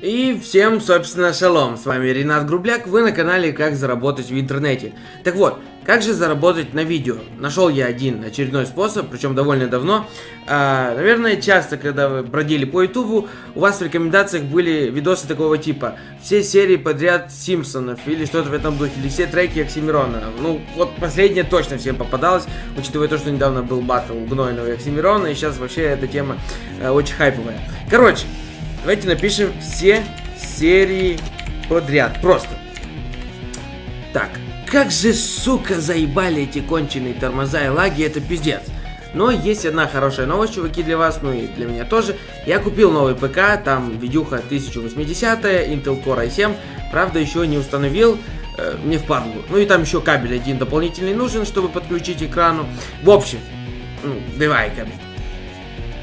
И всем, собственно, шалом, с вами Ренат Грубляк, вы на канале Как заработать в интернете. Так вот, как же заработать на видео? Нашел я один очередной способ, причем довольно давно. А, наверное, часто, когда вы бродили по ютубу, у вас в рекомендациях были видосы такого типа. Все серии подряд Симпсонов или что-то в этом духе, или все треки Оксимирона. Ну, вот последнее точно всем попадалось, учитывая то, что недавно был батл Гнойного Оксимирона, и сейчас вообще эта тема э, очень хайповая. Короче, Давайте напишем все серии подряд. Просто. Так, как же, сука, заебали эти конченые тормоза и лаги, это пиздец. Но есть одна хорошая новость, чуваки, для вас, ну и для меня тоже. Я купил новый ПК, там видюха 1080, Intel Core i7. Правда, еще не установил, э, мне впадло. Ну и там еще кабель один дополнительный нужен, чтобы подключить экрану. В общем, ну, давай кабель.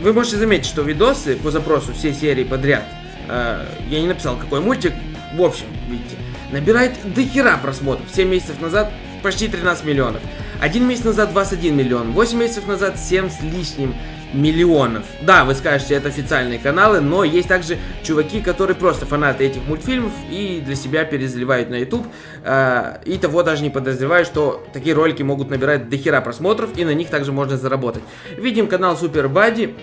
Вы можете заметить, что видосы по запросу все серии подряд, э, я не написал какой мультик, в общем, видите, набирает дохера просмотров. 7 месяцев назад почти 13 миллионов. Один месяц назад 21 миллион. 8 месяцев назад 7 с лишним миллионов. Да, вы скажете, это официальные каналы, но есть также чуваки, которые просто фанаты этих мультфильмов и для себя перезаливают на YouTube. Э, и того даже не подозревают, что такие ролики могут набирать дохера просмотров, и на них также можно заработать. Видим канал Super Buddy.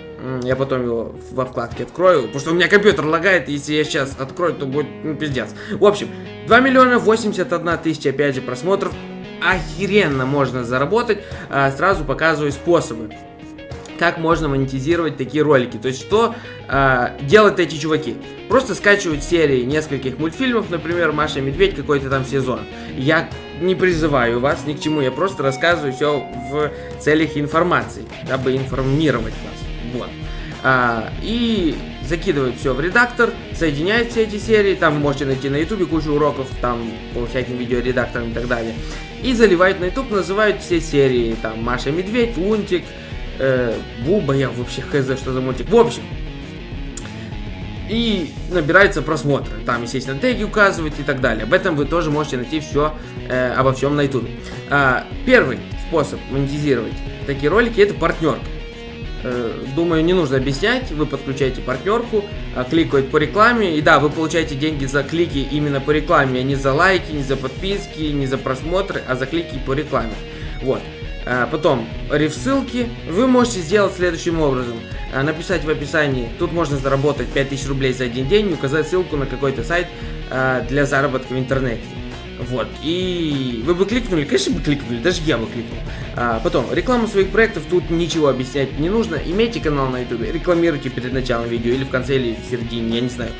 Я потом его во вкладке открою, потому что у меня компьютер лагает, если я сейчас открою, то будет ну, пиздец. В общем, 2 миллиона 81 тысяча, опять же, просмотров. Охеренно можно заработать. Э, сразу показываю способы как можно монетизировать такие ролики. То есть, что э, делают эти чуваки? Просто скачивают серии нескольких мультфильмов, например, Маша и Медведь, какой-то там сезон. Я не призываю вас ни к чему, я просто рассказываю все в целях информации, дабы информировать вас. Вот. А, и закидывают все в редактор, соединяют все эти серии, там вы можете найти на ютубе кучу уроков, там по всяким видеоредакторам и так далее. И заливают на ютуб, называют все серии, там Маша Медведь, Лунтик, э, Буба, я вообще хз, что за мультик. В общем, и набирается просмотры. Там, естественно, теги указывают и так далее. Об этом вы тоже можете найти все э, обо всем на YouTube. А, первый способ монетизировать такие ролики это партнерка. Э, думаю, не нужно объяснять. Вы подключаете партнерку, э, кликают по рекламе. И да, вы получаете деньги за клики именно по рекламе, а не за лайки, не за подписки, не за просмотры, а за клики по рекламе. Вот. А, потом, реф-ссылки вы можете сделать следующим образом. А, написать в описании, тут можно заработать 5000 рублей за один день, указать ссылку на какой-то сайт а, для заработка в интернете. Вот, и вы бы кликнули, конечно бы кликнули, даже я бы кликнул. А, потом, рекламу своих проектов, тут ничего объяснять не нужно. Имейте канал на YouTube, рекламируйте перед началом видео, или в конце, или в середине, я не знаю,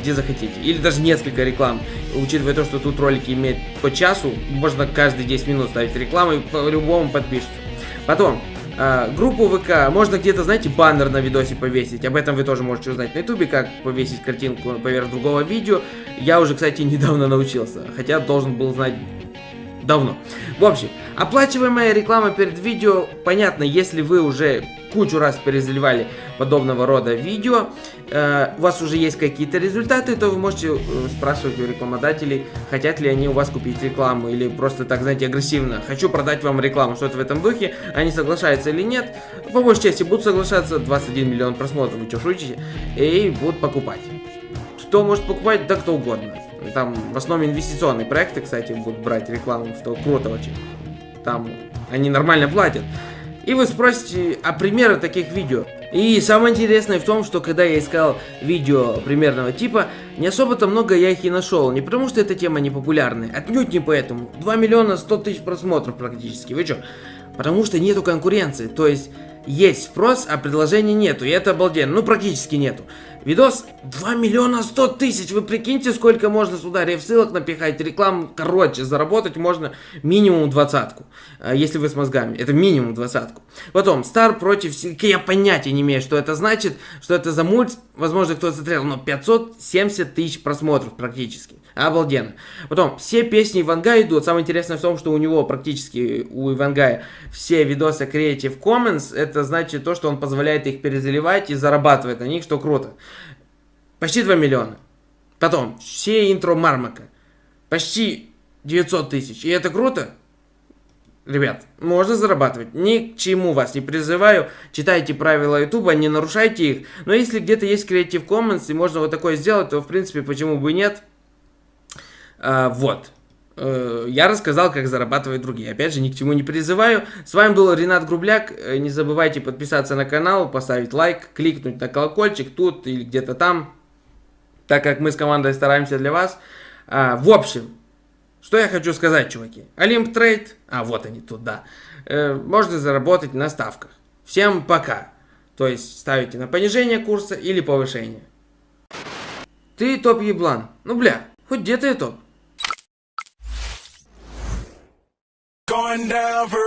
где захотите. Или даже несколько реклам, учитывая то, что тут ролики имеют по часу, можно каждые 10 минут ставить рекламу и по-любому подпишется. Потом, Uh, группу ВК, можно где-то, знаете, баннер на видосе повесить, об этом вы тоже можете узнать на ютубе, как повесить картинку поверх другого видео. Я уже, кстати, недавно научился, хотя должен был знать давно. В общем, оплачиваемая реклама перед видео, понятно, если вы уже кучу раз перезаливали подобного рода видео, э, у вас уже есть какие-то результаты, то вы можете э, спрашивать у рекламодателей, хотят ли они у вас купить рекламу, или просто так, знаете, агрессивно, хочу продать вам рекламу, что-то в этом духе, они соглашаются или нет, по большей части будут соглашаться, 21 миллион просмотров, вы что, шутите, и будут покупать. Кто может покупать? Да кто угодно. Там в основном инвестиционные проекты, кстати, будут брать рекламу, что круто очень. Там они нормально платят. И вы спросите, а примеры таких видео? И самое интересное в том, что когда я искал видео примерного типа, не особо-то много я их и нашел. Не потому что эта тема не популярная, отнюдь не поэтому. 2 миллиона 100 тысяч просмотров практически, вы что? Потому что нету конкуренции, то есть есть спрос, а предложения нету, и это обалденно, ну практически нету. Видос 2 миллиона 100 тысяч, вы прикиньте, сколько можно сюда реф-ссылок напихать, рекламу, короче, заработать можно минимум двадцатку, а, если вы с мозгами, это минимум двадцатку. Потом, Стар против, я понятия не имею, что это значит, что это за мульт, возможно, кто-то смотрел, но 570 тысяч просмотров практически. Обалденно. Потом, все песни Ивангая идут. Самое интересное в том, что у него практически, у Ивангая, все видосы Creative Commons. Это значит то, что он позволяет их перезаливать и зарабатывает на них, что круто. Почти 2 миллиона. Потом, все интро Мармака. Почти 900 тысяч. И это круто? Ребят, можно зарабатывать. Ни к чему вас не призываю. Читайте правила Ютуба, не нарушайте их. Но если где-то есть Creative Commons и можно вот такое сделать, то в принципе почему бы и нет. А, вот. Э, я рассказал, как зарабатывать другие. Опять же, ни к чему не призываю. С вами был Ренат Грубляк. Э, не забывайте подписаться на канал, поставить лайк, кликнуть на колокольчик тут или где-то там. Так как мы с командой стараемся для вас. А, в общем, что я хочу сказать, чуваки. Олимп Трейд, а вот они тут, да, э, можно заработать на ставках. Всем пока. То есть ставите на понижение курса или повышение. Ты топ еблан. Ну бля, хоть где-то я топ. Going down for